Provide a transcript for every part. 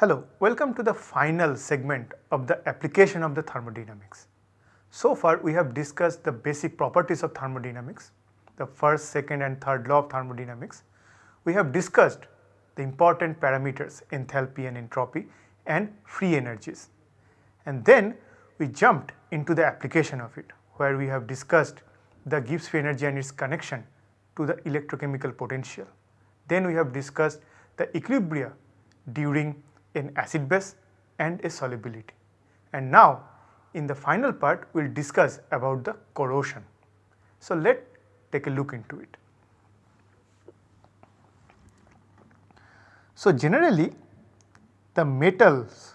Hello, welcome to the final segment of the application of the thermodynamics. So far we have discussed the basic properties of thermodynamics, the first, second and third law of thermodynamics. We have discussed the important parameters enthalpy and entropy and free energies. And then we jumped into the application of it where we have discussed the Gibbs free energy and its connection to the electrochemical potential. Then we have discussed the equilibria during an acid base and a solubility. And now in the final part we will discuss about the corrosion. So let take a look into it. So generally the metals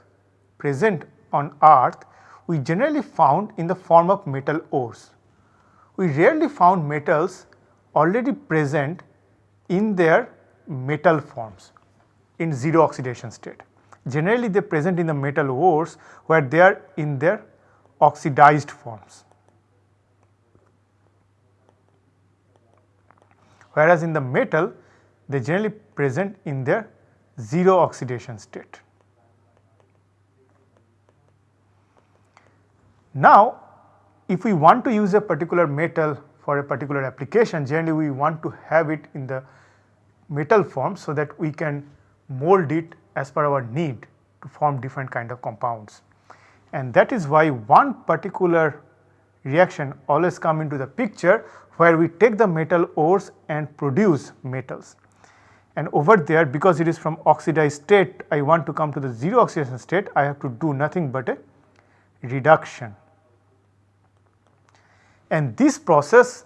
present on earth we generally found in the form of metal ores. We rarely found metals already present in their metal forms in zero oxidation state. Generally they present in the metal ores where they are in their oxidized forms. Whereas in the metal they generally present in their zero oxidation state. Now if we want to use a particular metal for a particular application generally we want to have it in the metal form so that we can mold it as per our need to form different kind of compounds. And that is why one particular reaction always come into the picture where we take the metal ores and produce metals. And over there because it is from oxidized state I want to come to the zero oxidation state I have to do nothing but a reduction. And this process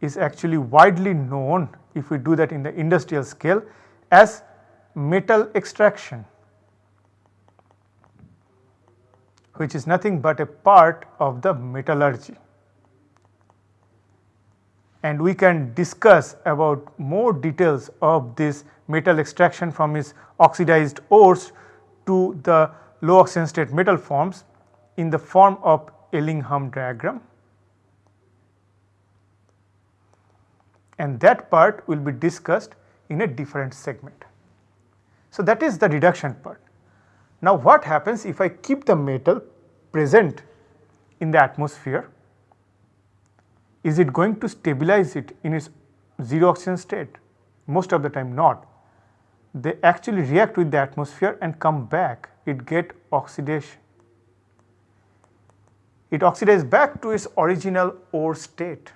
is actually widely known if we do that in the industrial scale as metal extraction which is nothing but a part of the metallurgy. And we can discuss about more details of this metal extraction from its oxidized ores to the low oxidation state metal forms in the form of Ellingham diagram. And that part will be discussed in a different segment. So, that is the reduction part. Now, what happens if I keep the metal present in the atmosphere? Is it going to stabilize it in its 0 oxygen state? Most of the time not. They actually react with the atmosphere and come back, it get oxidation. It oxidizes back to its original ore state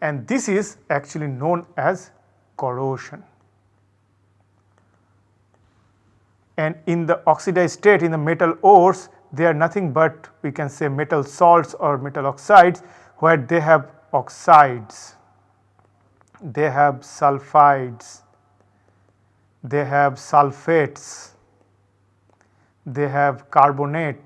and this is actually known as corrosion. And in the oxidized state in the metal ores they are nothing but we can say metal salts or metal oxides where they have oxides, they have sulfides, they have sulfates, they have carbonates.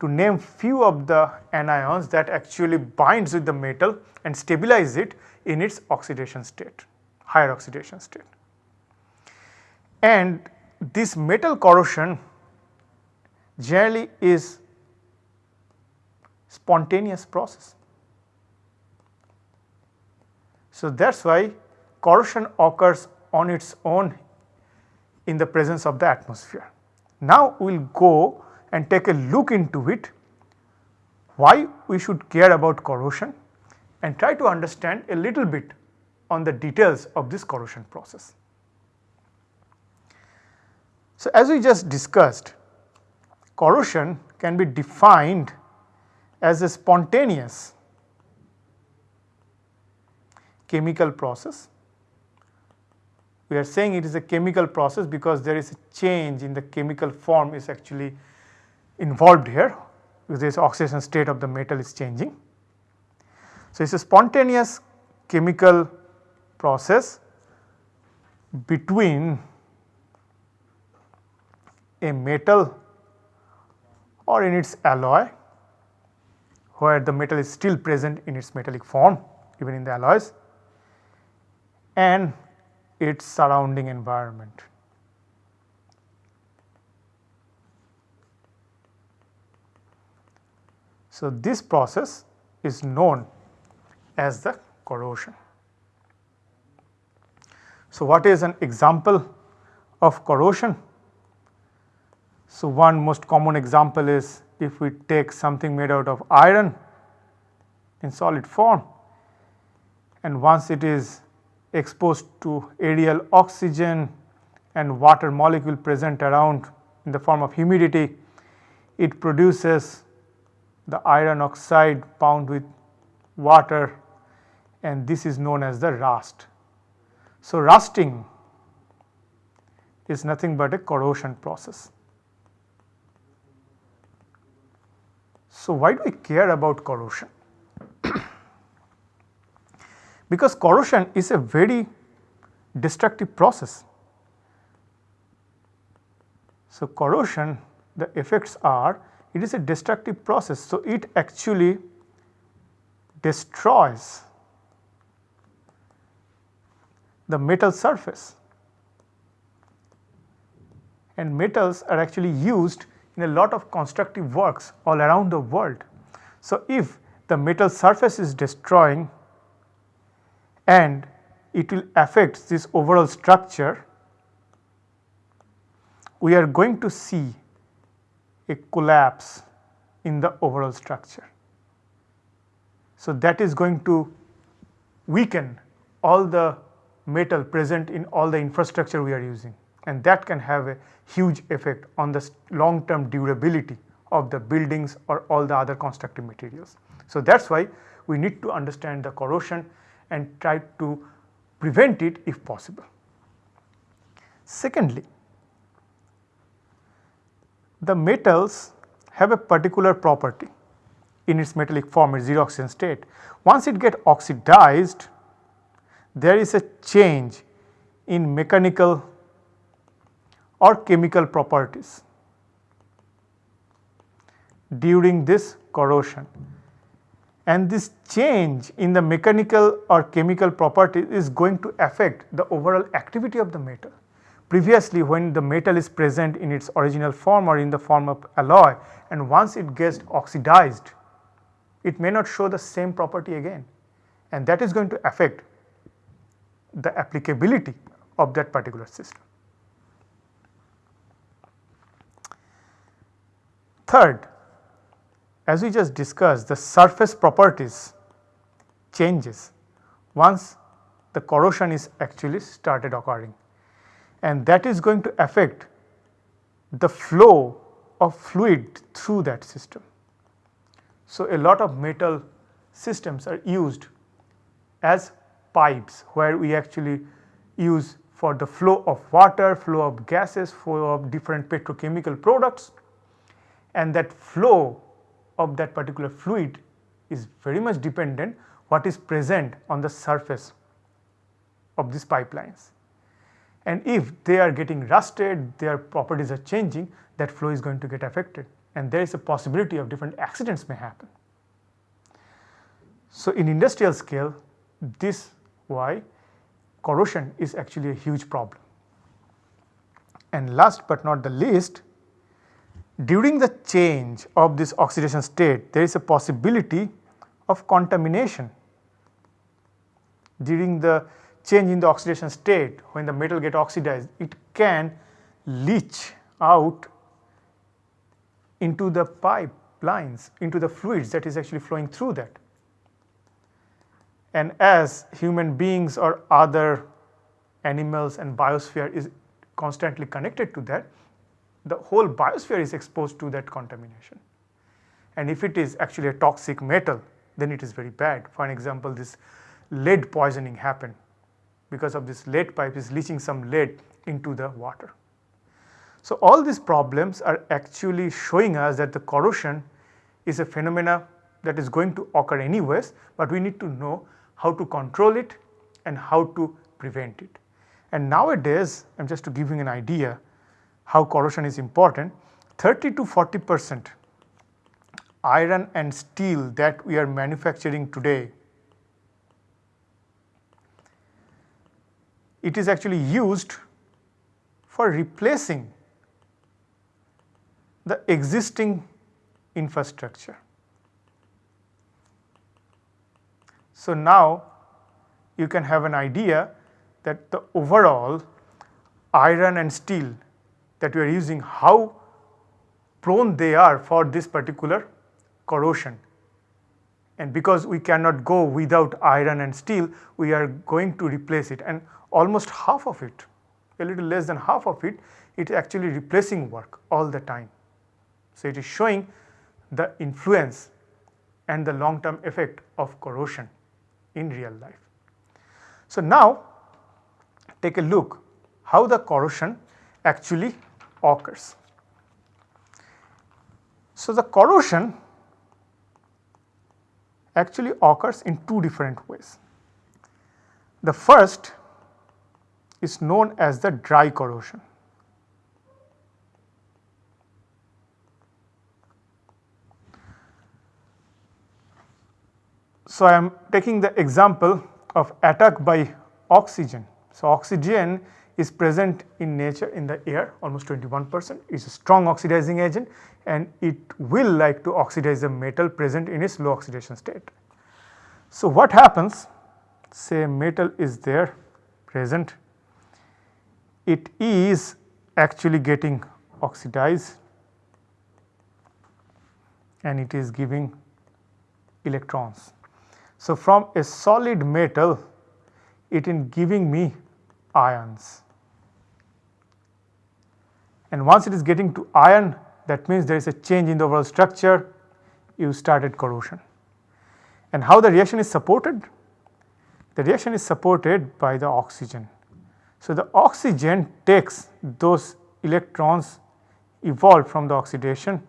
To name few of the anions that actually binds with the metal and stabilize it in its oxidation state, higher oxidation state. And this metal corrosion generally is spontaneous process. So, that is why corrosion occurs on its own in the presence of the atmosphere. Now, we will go and take a look into it why we should care about corrosion and try to understand a little bit on the details of this corrosion process. So, as we just discussed corrosion can be defined as a spontaneous chemical process. We are saying it is a chemical process because there is a change in the chemical form is actually involved here this oxidation state of the metal is changing. So, it is a spontaneous chemical process between a metal or in its alloy where the metal is still present in its metallic form even in the alloys and its surrounding environment. So, this process is known as the corrosion. So, what is an example of corrosion? So, one most common example is if we take something made out of iron in solid form and once it is exposed to aerial oxygen and water molecule present around in the form of humidity, it produces the iron oxide bound with water and this is known as the rust. So, rusting is nothing but a corrosion process. So, why do we care about corrosion? because corrosion is a very destructive process. So, corrosion the effects are it is a destructive process. So, it actually destroys the metal surface and metals are actually used in a lot of constructive works all around the world. So, if the metal surface is destroying and it will affect this overall structure, we are going to see a collapse in the overall structure. So, that is going to weaken all the metal present in all the infrastructure we are using and that can have a huge effect on the long term durability of the buildings or all the other constructive materials. So, that is why we need to understand the corrosion and try to prevent it if possible. Secondly, the metals have a particular property in its metallic form its zero oxidation state. Once it get oxidized there is a change in mechanical or chemical properties during this corrosion and this change in the mechanical or chemical property is going to affect the overall activity of the metal. Previously when the metal is present in its original form or in the form of alloy and once it gets oxidized it may not show the same property again and that is going to affect the applicability of that particular system. Third, as we just discussed the surface properties changes once the corrosion is actually started occurring and that is going to affect the flow of fluid through that system. So, a lot of metal systems are used as pipes where we actually use for the flow of water, flow of gases, flow of different petrochemical products and that flow of that particular fluid is very much dependent what is present on the surface of these pipelines. And if they are getting rusted, their properties are changing, that flow is going to get affected and there is a possibility of different accidents may happen. So, in industrial scale this why corrosion is actually a huge problem. And last but not the least, during the change of this oxidation state, there is a possibility of contamination. During the change in the oxidation state, when the metal get oxidized, it can leach out into the pipelines, into the fluids that is actually flowing through that and as human beings or other animals and biosphere is constantly connected to that, the whole biosphere is exposed to that contamination. And if it is actually a toxic metal, then it is very bad. For an example, this lead poisoning happened because of this lead pipe is leaching some lead into the water. So, all these problems are actually showing us that the corrosion is a phenomena that is going to occur anyways, but we need to know how to control it and how to prevent it. And nowadays, I am just to you an idea how corrosion is important, 30 to 40 percent iron and steel that we are manufacturing today, it is actually used for replacing the existing infrastructure. So, now you can have an idea that the overall iron and steel that we are using how prone they are for this particular corrosion. And because we cannot go without iron and steel, we are going to replace it and almost half of it, a little less than half of it, it is actually replacing work all the time. So, it is showing the influence and the long term effect of corrosion in real life. So, now take a look how the corrosion actually occurs. So, the corrosion actually occurs in two different ways. The first is known as the dry corrosion. So, I am taking the example of attack by oxygen. So, oxygen is present in nature in the air almost 21 percent is a strong oxidizing agent and it will like to oxidize the metal present in its low oxidation state. So, what happens say metal is there present it is actually getting oxidized and it is giving electrons. So, from a solid metal it is giving me ions and once it is getting to iron that means there is a change in the overall structure you started corrosion. And how the reaction is supported? The reaction is supported by the oxygen. So, the oxygen takes those electrons evolved from the oxidation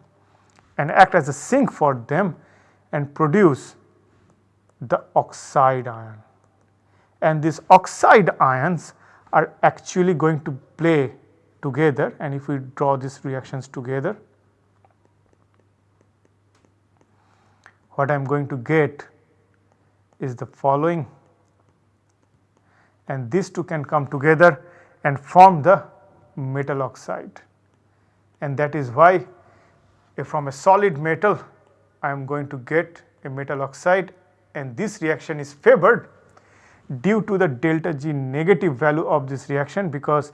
and act as a sink for them and produce the oxide ion. And these oxide ions are actually going to play together and if we draw these reactions together what I am going to get is the following and these two can come together and form the metal oxide and that is why from a solid metal I am going to get a metal oxide and this reaction is favored due to the delta G negative value of this reaction because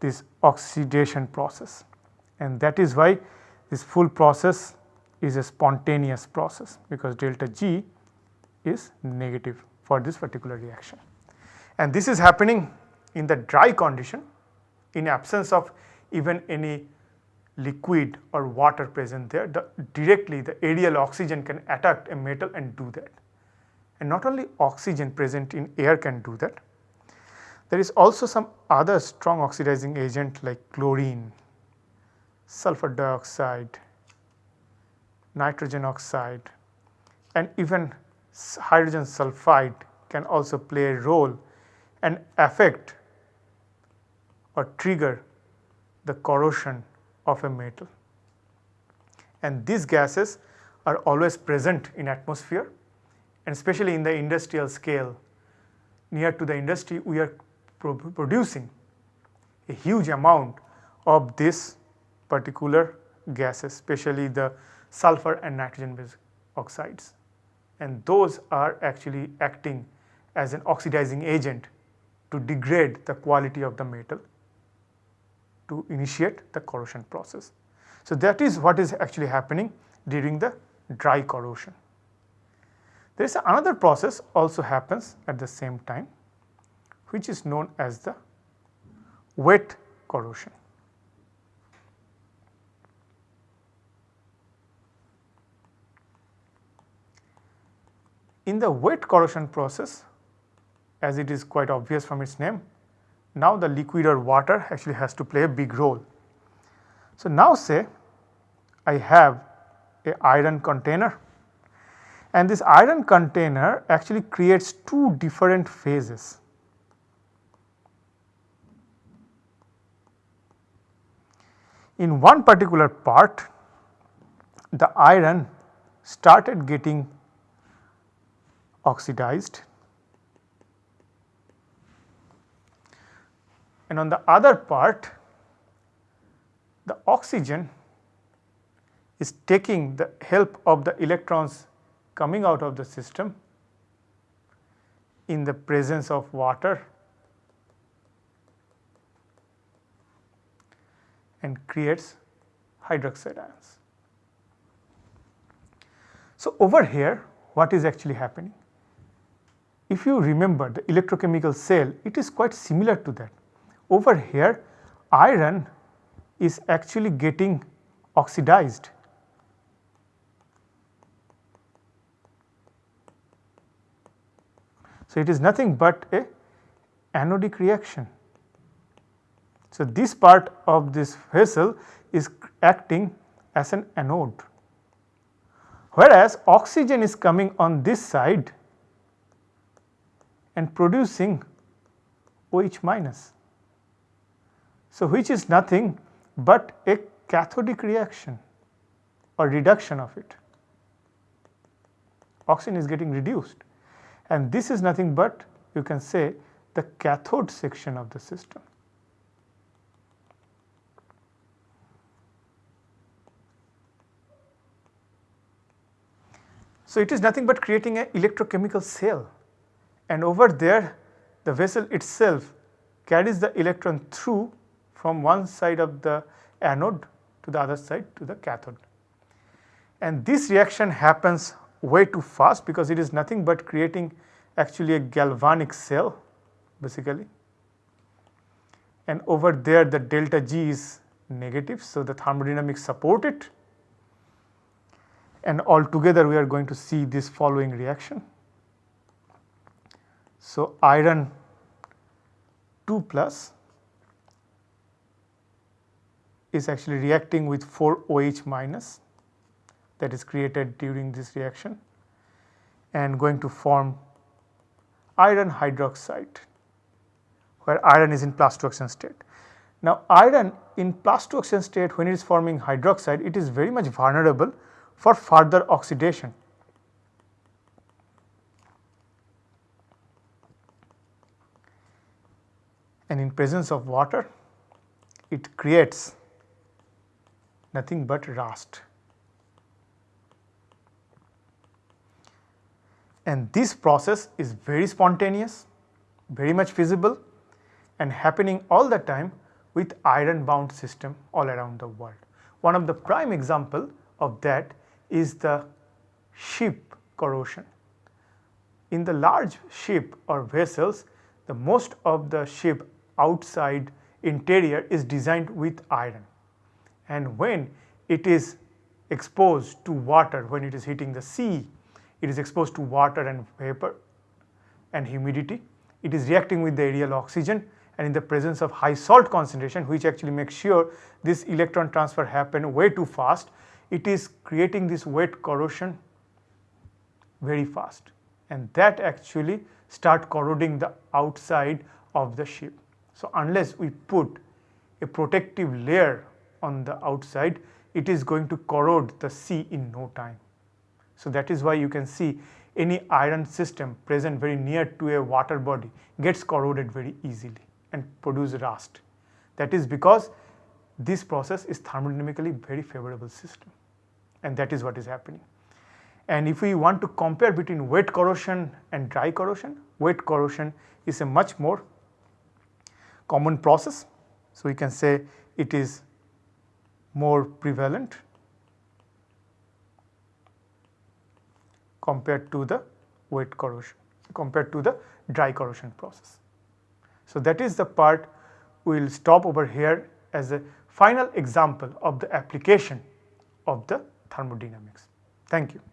this oxidation process and that is why this full process is a spontaneous process because delta G is negative for this particular reaction. And this is happening in the dry condition in absence of even any liquid or water present there the directly the aerial oxygen can attack a metal and do that. And not only oxygen present in air can do that, there is also some other strong oxidizing agent like chlorine, sulfur dioxide, nitrogen oxide and even hydrogen sulfide can also play a role and affect or trigger the corrosion of a metal. And these gases are always present in atmosphere and especially in the industrial scale near to the industry we are pro producing a huge amount of this particular gases especially the sulfur and nitrogen oxides and those are actually acting as an oxidizing agent to degrade the quality of the metal to initiate the corrosion process. So, that is what is actually happening during the dry corrosion. There is another process also happens at the same time which is known as the wet corrosion. In the wet corrosion process as it is quite obvious from its name, now the liquid or water actually has to play a big role. So, now say I have a iron container and this iron container actually creates two different phases. In one particular part the iron started getting oxidized and on the other part the oxygen is taking the help of the electrons coming out of the system in the presence of water and creates hydroxide ions. So, over here what is actually happening? If you remember the electrochemical cell, it is quite similar to that. Over here iron is actually getting oxidized. So, it is nothing but a anodic reaction. So, this part of this vessel is acting as an anode, whereas oxygen is coming on this side and producing OH minus. So, which is nothing but a cathodic reaction or reduction of it. Oxygen is getting reduced and this is nothing but you can say the cathode section of the system. So, it is nothing but creating an electrochemical cell and over there the vessel itself carries the electron through from one side of the anode to the other side to the cathode. And this reaction happens way too fast because it is nothing but creating actually a galvanic cell basically and over there the delta G is negative. So, the thermodynamics support it and altogether we are going to see this following reaction. So, iron 2 plus is actually reacting with 4 OH minus that is created during this reaction and going to form iron hydroxide where iron is in plus 2 oxidation state. Now, iron in plus 2 oxidation state when it is forming hydroxide it is very much vulnerable for further oxidation. And in presence of water it creates nothing but rust. And this process is very spontaneous, very much feasible and happening all the time with iron bound system all around the world. One of the prime example of that is the ship corrosion. In the large ship or vessels, the most of the ship outside interior is designed with iron and when it is exposed to water, when it is hitting the sea, it is exposed to water and vapor and humidity, it is reacting with the aerial oxygen and in the presence of high salt concentration which actually makes sure this electron transfer happen way too fast it is creating this wet corrosion very fast and that actually start corroding the outside of the ship. So, unless we put a protective layer on the outside it is going to corrode the sea in no time. So, that is why you can see any iron system present very near to a water body gets corroded very easily and produce rust. That is because this process is thermodynamically very favorable system and that is what is happening. And if we want to compare between wet corrosion and dry corrosion, wet corrosion is a much more common process. So, we can say it is more prevalent compared to the wet corrosion, compared to the dry corrosion process. So, that is the part we will stop over here as a final example of the application of the thermodynamics. Thank you.